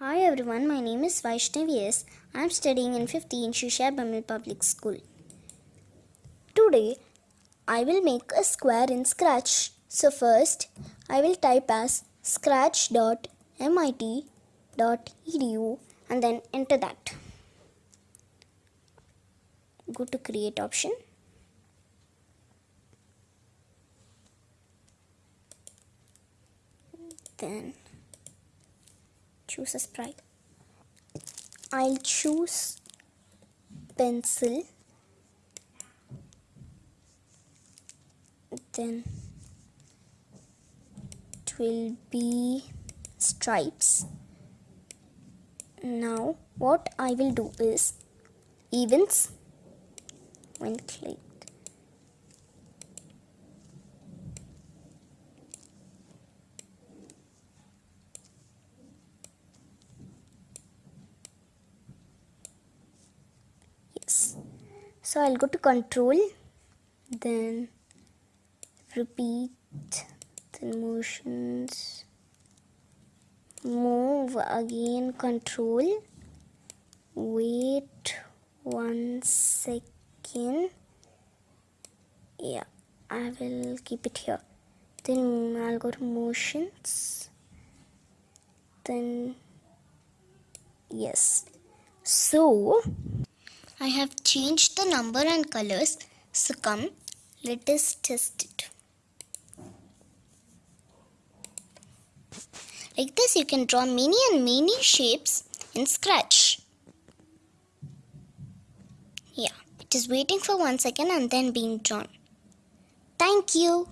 Hi everyone, my name is Vaishnavi S. I am studying in 5th in Shishya BEML Public School. Today, I will make a square in Scratch. So first, I will type as scratch.mit.edu and then enter that. Go to create option. Then choose a sprite. I'll choose pencil. Then it will be stripes. Now what I will do is events when clicked. Yes. So I'll go to control, then repeat, then motions, move again, control, wait one second. Yeah, I will keep it here. Then I'll go to motions, then yes. So I have changed the number and colors. So come, let us test it. Like this, you can draw many and many shapes in Scratch. Yeah, it is waiting for one second and then being drawn. Thank you.